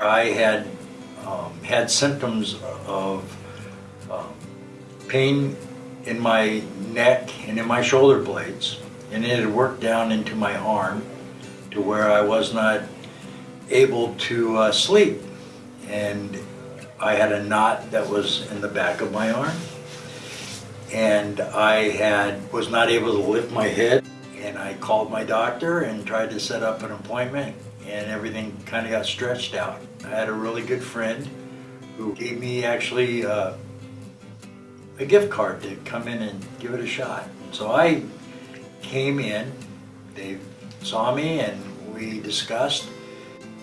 I had um, had symptoms of um, pain in my neck and in my shoulder blades, and it had worked down into my arm to where I was not able to uh, sleep. And I had a knot that was in the back of my arm, and I had was not able to lift my head. And I called my doctor and tried to set up an appointment, and everything kind of got stretched out. I had a really good friend who gave me actually uh, a gift card to come in and give it a shot. So I came in, they saw me and we discussed.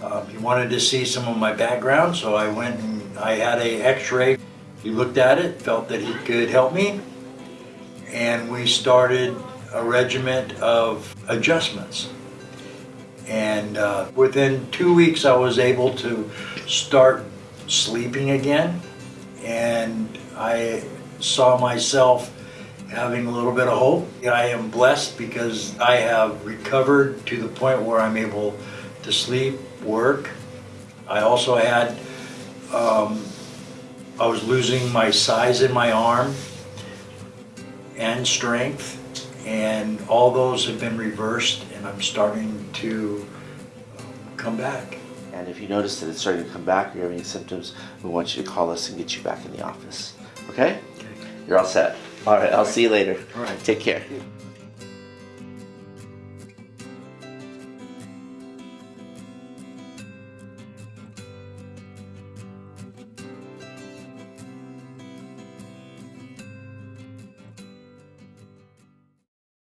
Um, he wanted to see some of my background, so I went and I had a x-ray. He looked at it, felt that he could help me, and we started a regiment of adjustments. And uh, within two weeks, I was able to start sleeping again, and I saw myself having a little bit of hope. I am blessed because I have recovered to the point where I'm able to sleep, work. I also had, um, I was losing my size in my arm and strength, and all those have been reversed, and I'm starting to come back. And if you notice that it's starting to come back or you're having symptoms, we want you to call us and get you back in the office. Okay? You're all set. All right, I'll see you later. All right. Take care.